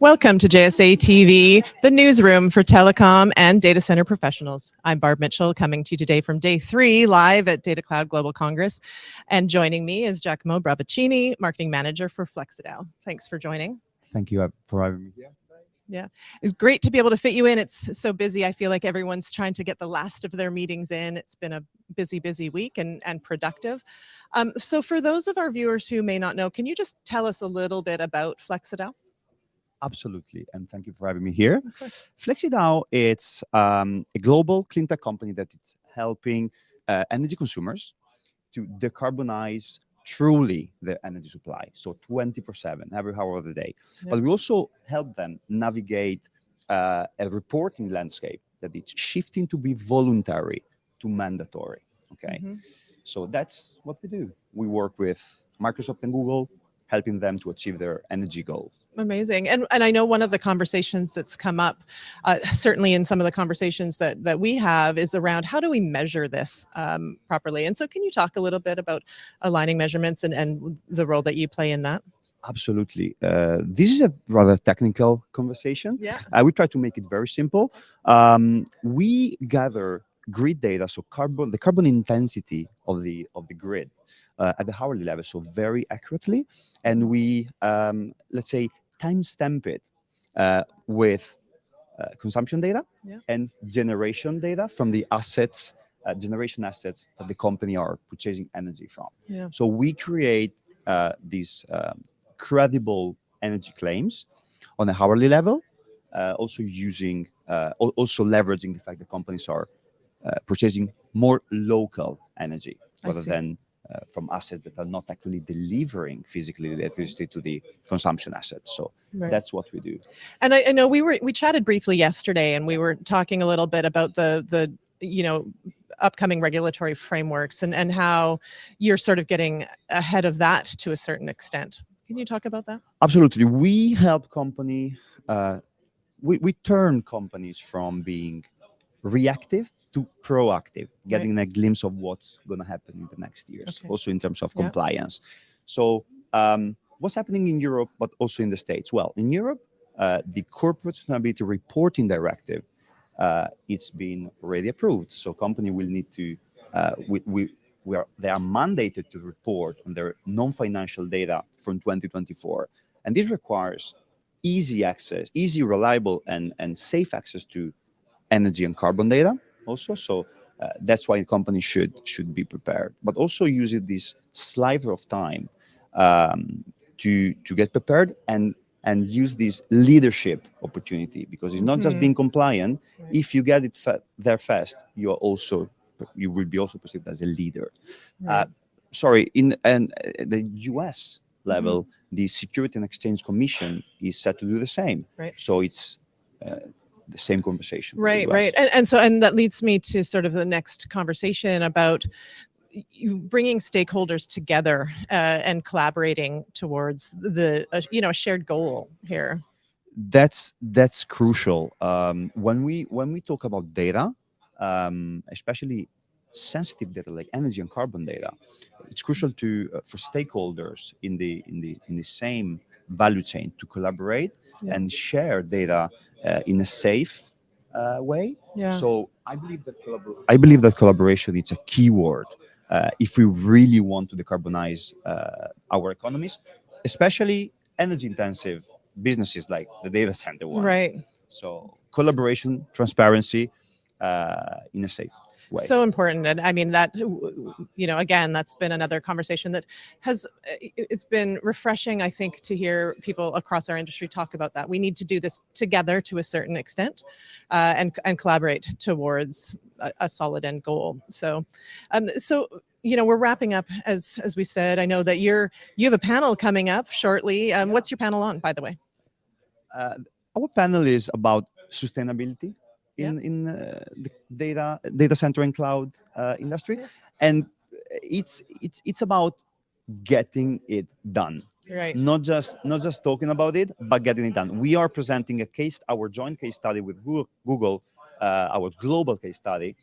Welcome to JSA TV, the newsroom for telecom and data center professionals. I'm Barb Mitchell coming to you today from day three live at Data Cloud Global Congress. And joining me is Giacomo Bravaccini, marketing manager for FlexiDAO. Thanks for joining. Thank you uh, for having me here. Yeah, it's great to be able to fit you in. It's so busy. I feel like everyone's trying to get the last of their meetings in. It's been a busy, busy week and, and productive. Um, so for those of our viewers who may not know, can you just tell us a little bit about FlexiDAO? Absolutely, and thank you for having me here. FlexiDAO, it's um, a global clean tech company that is helping uh, energy consumers to decarbonize truly their energy supply. So 24-7, every hour of the day. But we also help them navigate uh, a reporting landscape that it's shifting to be voluntary to mandatory, okay? Mm -hmm. So that's what we do. We work with Microsoft and Google, helping them to achieve their energy goal. Amazing. And, and I know one of the conversations that's come up, uh, certainly in some of the conversations that, that we have is around how do we measure this um, properly? And so can you talk a little bit about aligning measurements and, and the role that you play in that? Absolutely. Uh, this is a rather technical conversation. Yeah. Uh, we try to make it very simple. Um, we gather grid data, so carbon, the carbon intensity of the of the grid uh, at the hourly level, so very accurately, and we um, let's say timestamp it uh, with uh, consumption data yeah. and generation data from the assets, uh, generation assets that the company are purchasing energy from. Yeah. So we create uh, these um, credible energy claims on a hourly level, uh, also using, uh, also leveraging the fact that companies are purchasing more local energy rather than uh, from assets that are not actually delivering physically the electricity to the consumption assets. So right. that's what we do. And I, I, know we were we chatted briefly yesterday, and we were talking a little bit about the the you know upcoming regulatory frameworks and and how you're sort of getting ahead of that to a certain extent. Can you talk about that? Absolutely. We help company. Uh, we, we turn companies from being reactive to proactive, getting right. a glimpse of what's going to happen in the next years, okay. also in terms of yeah. compliance. So um, what's happening in Europe, but also in the States? Well, in Europe, uh, the Corporate Sustainability Reporting Directive, uh, it's been already approved. So company will need to, uh, we, we, we are, they are mandated to report on their non-financial data from 2024. And this requires easy access, easy, reliable, and, and safe access to energy and carbon data also. So uh, that's why companies should should be prepared, but also using this sliver of time um, to to get prepared and and use this leadership opportunity because it's not mm -hmm. just mm-hmm. being compliant. Right. If you get it fa there fast, you are also you will be also perceived as a leader. Uh, right. Uh, sorry, in and uh, the U.S. level, mm -hmm. the Security and Exchange Commission is set to do the same. Right. So it's uh, the same conversation. Right, right. And, and so, and that leads me to sort of the next conversation about bringing stakeholders together uh, and collaborating towards the, uh, you know, shared goal here. That's, that's crucial. Um, when we, when we talk about data, um, especially sensitive data like energy and carbon data, it's crucial to, uh, for stakeholders in the, in the, in the same value chain to collaborate yeah. and share data in a safe uh, way. Yeah. So I believe that I believe that collaboration is a key word uh, if we really want to decarbonize uh, our economies, especially energy intensive businesses like the data center one. Right. So collaboration, transparency uh, in a safe way. So important. And I mean, that, you know, again, that's been another conversation that has, it's been refreshing, I think, to hear people across our industry talk about that. We need to do this together to a certain extent uh, and, and collaborate towards a, a solid end goal. So, um, so you know, we're wrapping up as as we said. I know that you're you have a panel coming up shortly. Um, what's your panel on, by the way? Uh, our panel is about sustainability in yeah. in uh, the data data center and cloud uh, industry, and it's it's it's about getting it done. Right. Not just not just talking about it, but getting it done. We are presenting a case, our joint case study with Google, Google uh, our global case study,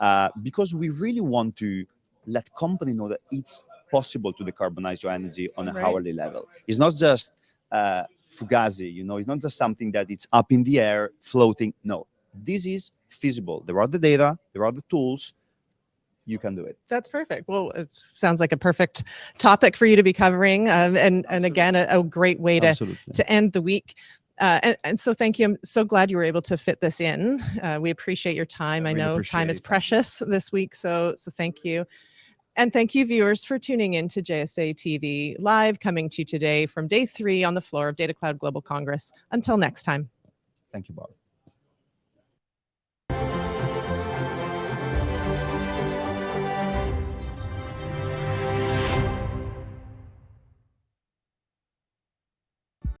uh, because we really want to let company know that it's possible to decarbonize your energy on a right. hourly level. It's not just uh, fugazi. You know, it's not just something that it's up in the air, floating. No, this is feasible. There are the data, there are the tools. You can do it. That's perfect. Well, it sounds like a perfect topic for you to be covering, um, and and again, a, a great way to Absolutely. to end the week. Uh, and, and so thank you. I'm so glad you were able to fit this in. Uh, we appreciate your time. I I really know time is it. Precious this week. So, so thank you. And thank you viewers for tuning in to JSA TV live coming to you today from day three on the floor of Data Cloud Global Congress. Until next time. Thank you, Bob.